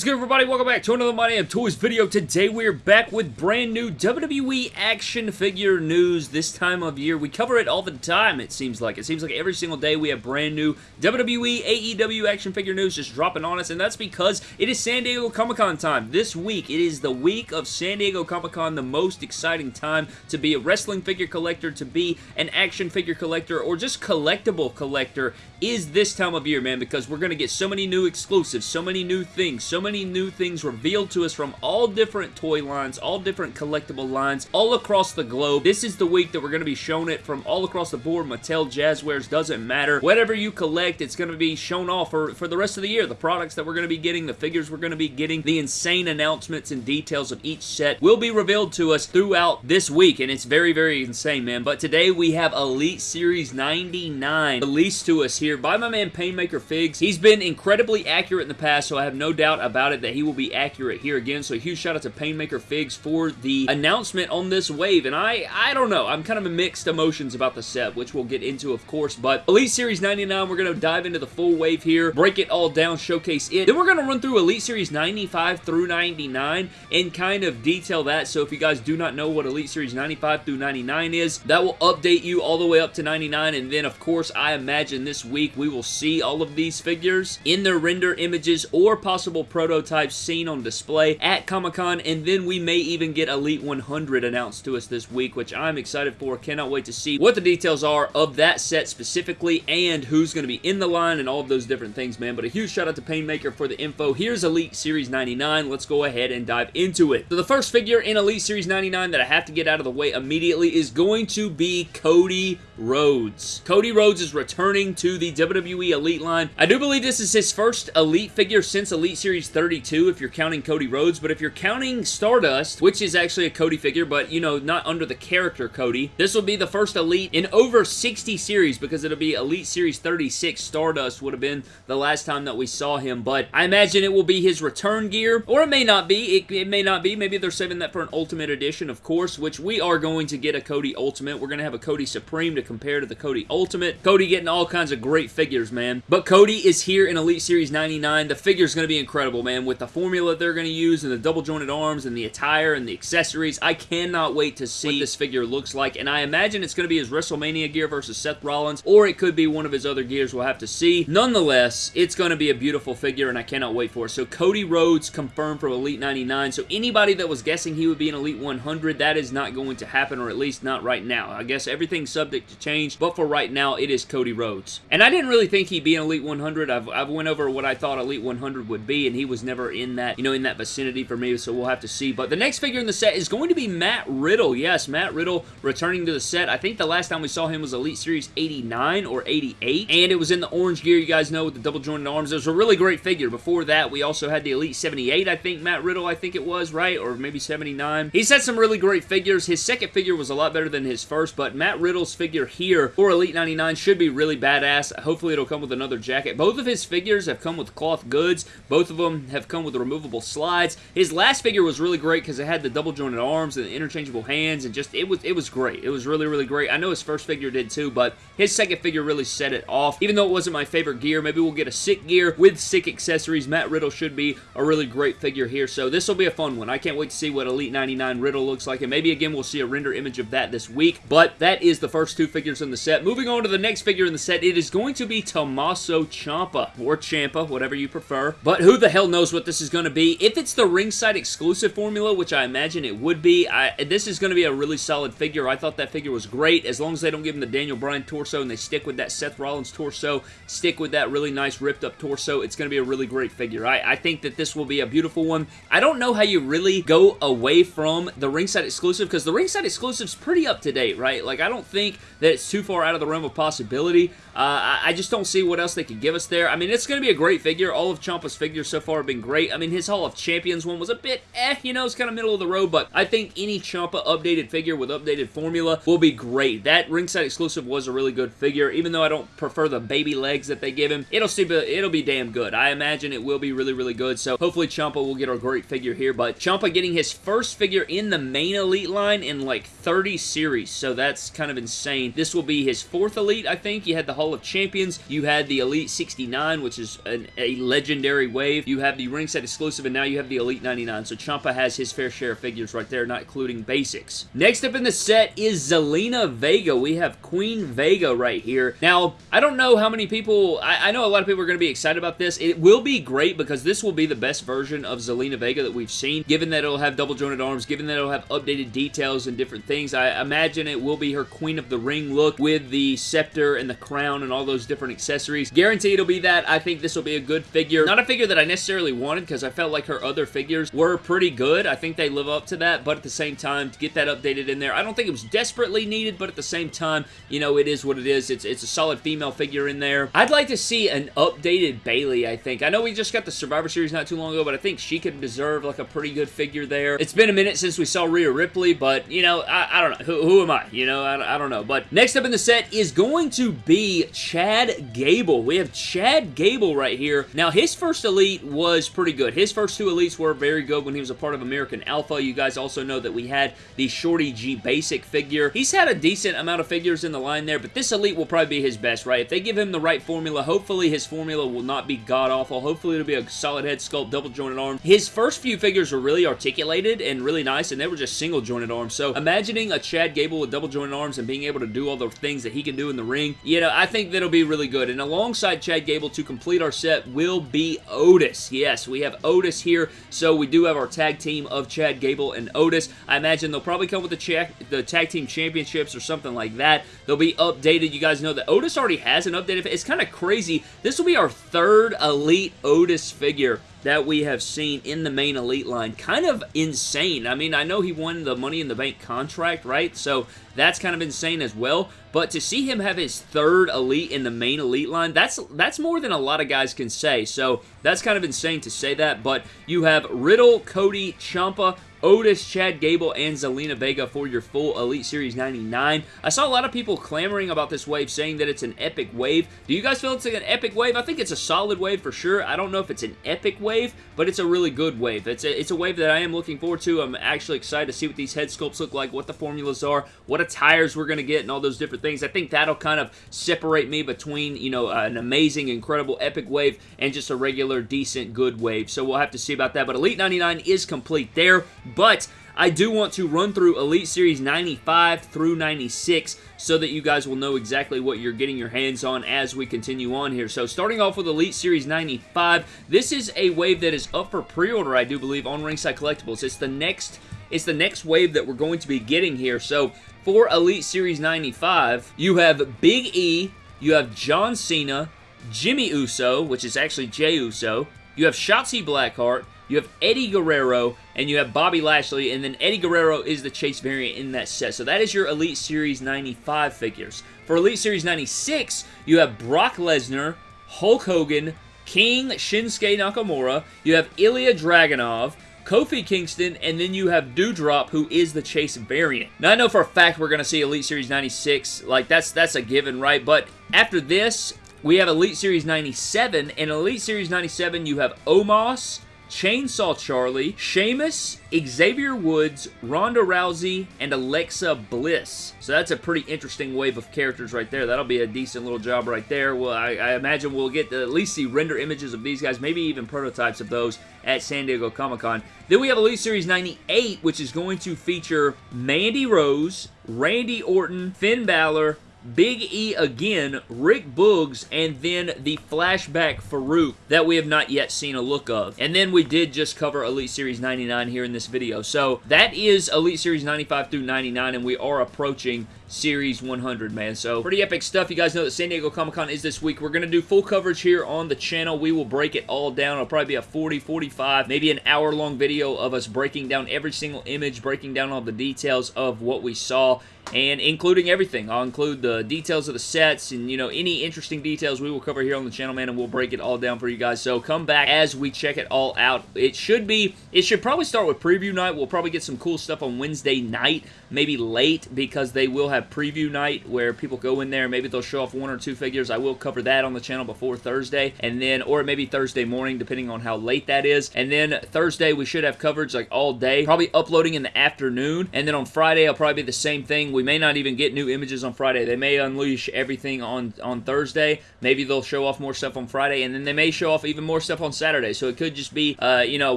What's good everybody? Welcome back to another My Damn Toys video. Today we're back with brand new WWE action figure news this time of year. We cover it all the time it seems like. It seems like every single day we have brand new WWE, AEW action figure news just dropping on us and that's because it is San Diego Comic-Con time. This week, it is the week of San Diego Comic-Con, the most exciting time to be a wrestling figure collector, to be an action figure collector, or just collectible collector is this time of year, man, because we're going to get so many new exclusives, so many new things, so many new things revealed to us from all different toy lines, all different collectible lines, all across the globe. This is the week that we're going to be shown it from all across the board. Mattel, Jazwares, doesn't matter. Whatever you collect, it's going to be shown off for, for the rest of the year. The products that we're going to be getting, the figures we're going to be getting, the insane announcements and details of each set will be revealed to us throughout this week, and it's very, very insane, man. But today we have Elite Series 99 released to us here by my man Painmaker Figs. He's been incredibly accurate in the past, so I have no doubt about it that he will be accurate here again. So a huge shout out to Painmaker Figs for the announcement on this wave. And I, I don't know. I'm kind of mixed emotions about the set, which we'll get into, of course. But Elite Series 99, we're going to dive into the full wave here, break it all down, showcase it. Then we're going to run through Elite Series 95 through 99 and kind of detail that. So if you guys do not know what Elite Series 95 through 99 is, that will update you all the way up to 99. And then, of course, I imagine this week we will see all of these figures in their render images or possible prototypes seen on display at Comic-Con, and then we may even get Elite 100 announced to us this week, which I'm excited for. Cannot wait to see what the details are of that set specifically and who's going to be in the line and all of those different things, man. But a huge shout out to Painmaker for the info. Here's Elite Series 99. Let's go ahead and dive into it. So the first figure in Elite Series 99 that I have to get out of the way immediately is going to be Cody Rhodes. Cody Rhodes is returning to the WWE Elite line. I do believe this is his first Elite figure since Elite Series 32 if you're counting Cody Rhodes, but if you're counting Stardust, which is actually a Cody figure, but you know, not under the character Cody, this will be the first Elite in over 60 series because it'll be Elite Series 36 Stardust would have been the last time that we saw him, but I imagine it will be his return gear, or it may not be. It, it may not be. Maybe they're saving that for an Ultimate Edition, of course, which we are going to get a Cody Ultimate. We're going to have a Cody Supreme to compare to the Cody Ultimate. Cody getting all kinds of great figures, man. But Cody is here in Elite Series 99. The figure is going to be incredible, man. With the formula they're going to use and the double jointed arms and the attire and the accessories, I cannot wait to see what this figure looks like. And I imagine it's going to be his WrestleMania gear versus Seth Rollins, or it could be one of his other gears. We'll have to see. Nonetheless, it's going to be a beautiful figure, and I cannot wait for it. So Cody Rhodes confirmed for Elite 99. So anybody that was guessing he would be an Elite 100, that is not going to happen, or at least not right now. I guess everything's subject to change, but for right now, it is Cody Rhodes. And I didn't really think he'd be an Elite 100. I've, I've went over what I thought Elite 100 would be, and he was never in that, you know, in that vicinity for me, so we'll have to see. But the next figure in the set is going to be Matt Riddle. Yes, Matt Riddle returning to the set. I think the last time we saw him was Elite Series 89 or 88, and it was in the orange gear, you guys know, with the double jointed arms. It was a really great figure. Before that, we also had the Elite 78, I think, Matt Riddle, I think it was, right? Or maybe 79. He's had some really great figures. His second figure was a lot better than his first, but Matt Riddle's figure here for Elite 99 should be really badass. Hopefully it'll come with another jacket. Both of his figures have come with cloth goods. Both of them have come with removable slides. His last figure was really great because it had the double jointed arms and the interchangeable hands and just, it was, it was great. It was really, really great. I know his first figure did too, but his second figure really set it off. Even though it wasn't my favorite gear, maybe we'll get a sick gear with sick accessories. Matt Riddle should be a really great figure here, so this will be a fun one. I can't wait to see what Elite 99 Riddle looks like, and maybe again we'll see a render image of that this week, but that is the first two figures in the set. Moving on to the next figure in the set, it is going to be Tommaso Ciampa, or Ciampa, whatever you prefer, but who the hell knows what this is going to be. If it's the ringside exclusive formula, which I imagine it would be, I, this is going to be a really solid figure. I thought that figure was great, as long as they don't give him the Daniel Bryan torso and they stick with that Seth Rollins torso, stick with that really nice ripped up torso, it's going to be a really great figure. I, I think that this will be a beautiful one. I don't know how you really go away from the ringside exclusive, because the ringside exclusive is pretty up to date, right? Like, I don't think that it's too far out of the realm of possibility. Uh, I just don't see what else they could give us there. I mean, it's going to be a great figure. All of Ciampa's figures so far have been great. I mean, his Hall of Champions one was a bit eh, you know, it's kind of middle of the road, but I think any Ciampa updated figure with updated formula will be great. That ringside exclusive was a really good figure, even though I don't prefer the baby legs that they give him. It'll see, it'll be damn good. I imagine it will be really, really good, so hopefully Ciampa will get a great figure here, but Ciampa getting his first figure in the main Elite line in like 30 series, so that's kind of insane this will be his fourth Elite, I think. You had the Hall of Champions. You had the Elite 69, which is an, a legendary wave. You have the ringside exclusive, and now you have the Elite 99. So Ciampa has his fair share of figures right there, not including basics. Next up in the set is Zelina Vega. We have Queen Vega right here. Now, I don't know how many people... I, I know a lot of people are going to be excited about this. It will be great because this will be the best version of Zelina Vega that we've seen, given that it'll have double jointed arms, given that it'll have updated details and different things. I imagine it will be her Queen of the Ring look with the scepter and the crown and all those different accessories. Guarantee it'll be that. I think this will be a good figure. Not a figure that I necessarily wanted because I felt like her other figures were pretty good. I think they live up to that, but at the same time, to get that updated in there, I don't think it was desperately needed, but at the same time, you know, it is what it is. It's, it's a solid female figure in there. I'd like to see an updated Bayley, I think. I know we just got the Survivor Series not too long ago, but I think she could deserve like a pretty good figure there. It's been a minute since we saw Rhea Ripley, but, you know, I, I don't know. Who, who, am I? You know, I, I don't know. But next up in the set is going to be Chad Gable. We have Chad Gable right here. Now, his first Elite was pretty good. His first two Elites were very good when he was a part of American Alpha. You guys also know that we had the Shorty G Basic figure. He's had a decent amount of figures in the line there, but this Elite will probably be his best, right? If they give him the right formula, hopefully his formula will not be god-awful. Hopefully it'll be a solid head sculpt, double jointed arm. His first few figures were really articulated and really nice, and they were just single jointed arms. So imagining a Chad Gable with double jointed arms and being able to do all the things that he can do in the ring, you know, I think that'll be really good. And alongside Chad Gable to complete our set will be Otis. Yes, we have Otis here, so we do have our tag team of Chad Gable and Otis. I imagine they'll probably come with the, the tag team championships or something like that. They'll be updated. You guys know that Otis already has an updated. It's kind of crazy. This will be our third Elite Otis figure that we have seen in the main Elite line. Kind of insane. I mean, I know he won the Money in the Bank contract, right? So that's kind of insane as well. But to see him have his third Elite in the main Elite line, that's that's more than a lot of guys can say. So that's kind of insane to say that. But you have Riddle, Cody, Ciampa, Otis, Chad Gable, and Zelina Vega for your full Elite Series 99. I saw a lot of people clamoring about this wave, saying that it's an epic wave. Do you guys feel it's like an epic wave? I think it's a solid wave for sure. I don't know if it's an epic wave, but it's a really good wave. It's a, it's a wave that I am looking forward to. I'm actually excited to see what these head sculpts look like, what the formulas are, what attires we're going to get, and all those different things. I think that'll kind of separate me between, you know, an amazing, incredible, epic wave and just a regular, decent, good wave. So we'll have to see about that. But Elite 99 is complete there. But I do want to run through Elite Series 95 through 96 so that you guys will know exactly what you're getting your hands on as we continue on here. So starting off with Elite Series 95, this is a wave that is up for pre-order, I do believe, on Ringside Collectibles. It's the next it's the next wave that we're going to be getting here. So for Elite Series 95, you have Big E, you have John Cena, Jimmy Uso, which is actually Jey Uso, you have Shotzi Blackheart, you have Eddie Guerrero, and you have Bobby Lashley, and then Eddie Guerrero is the Chase variant in that set. So that is your Elite Series 95 figures. For Elite Series 96, you have Brock Lesnar, Hulk Hogan, King Shinsuke Nakamura, you have Ilya Dragunov, Kofi Kingston, and then you have Doudrop, who is the Chase variant. Now, I know for a fact we're going to see Elite Series 96. Like, that's, that's a given, right? But after this, we have Elite Series 97. In Elite Series 97, you have Omos, Chainsaw Charlie, Sheamus, Xavier Woods, Ronda Rousey, and Alexa Bliss. So that's a pretty interesting wave of characters right there. That'll be a decent little job right there. Well, I, I imagine we'll get to at least see render images of these guys, maybe even prototypes of those at San Diego Comic-Con. Then we have Elite Series 98, which is going to feature Mandy Rose, Randy Orton, Finn Balor, Big E again, Rick Boogs, and then the flashback Farouk that we have not yet seen a look of. And then we did just cover Elite Series 99 here in this video. So that is Elite Series 95 through 99, and we are approaching Series 100, man. So, pretty epic stuff. You guys know that San Diego Comic-Con is this week. We're going to do full coverage here on the channel. We will break it all down. It'll probably be a 40, 45, maybe an hour-long video of us breaking down every single image, breaking down all the details of what we saw, and including everything. I'll include the details of the sets and, you know, any interesting details we will cover here on the channel, man, and we'll break it all down for you guys. So, come back as we check it all out. It should be, it should probably start with preview night. We'll probably get some cool stuff on Wednesday night, maybe late, because they will have preview night where people go in there, maybe they'll show off one or two figures. I will cover that on the channel before Thursday, and then, or maybe Thursday morning, depending on how late that is. And then Thursday, we should have coverage like all day, probably uploading in the afternoon, and then on Friday, I'll probably be the same thing. We may not even get new images on Friday. They may unleash everything on, on Thursday. Maybe they'll show off more stuff on Friday, and then they may show off even more stuff on Saturday. So it could just be, uh, you know, a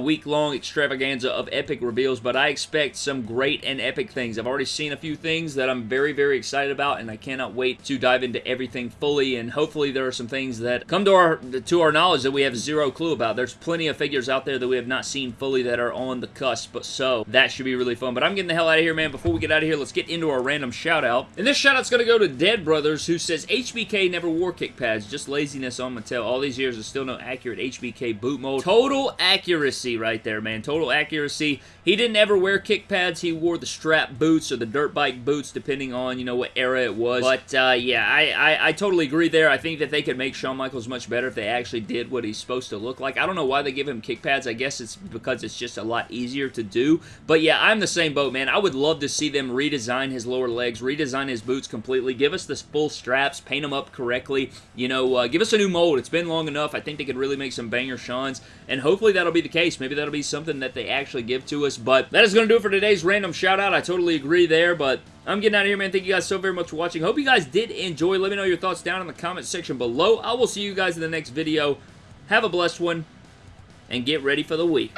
week-long extravaganza of epic reveals, but I expect some great and epic things. I've already seen a few things that I'm very, very excited about, and I cannot wait to dive into everything fully, and hopefully there are some things that come to our, to our knowledge that we have zero clue about. There's plenty of figures out there that we have not seen fully that are on the cusp, but so that should be really fun. But I'm getting the hell out of here, man. Before we get out of here, let's get into our random shout-out. And this shout-out's going to go to Dead Brothers, who says, HBK never wore kick pads, just laziness on Mattel. All these years, there's still no accurate HBK boot mold. Total accuracy right there, man. Total accuracy. He didn't ever wear kick pads. He wore the strap boots or the dirt bike boots, depending on, you know, what era it was. But, uh, yeah, I, I, I totally agree there. I think that they could make Shawn Michaels much better if they actually did what he's supposed to look like. I don't know why they give him kick pads. I guess it's because it's just a lot easier to do. But, yeah, I'm the same boat, man. I would love to see them redesign his lower legs, redesign his boots completely, give us the full straps, paint them up correctly, you know, uh, give us a new mold. It's been long enough. I think they could really make some banger Shawns, and hopefully that'll be the case. Maybe that'll be something that they actually give to us, but that is going to do it for today's random shout-out. I totally agree there, but I'm getting out of here, man. Thank you guys so very much for watching. Hope you guys did enjoy. Let me know your thoughts down in the comment section below. I will see you guys in the next video. Have a blessed one, and get ready for the week.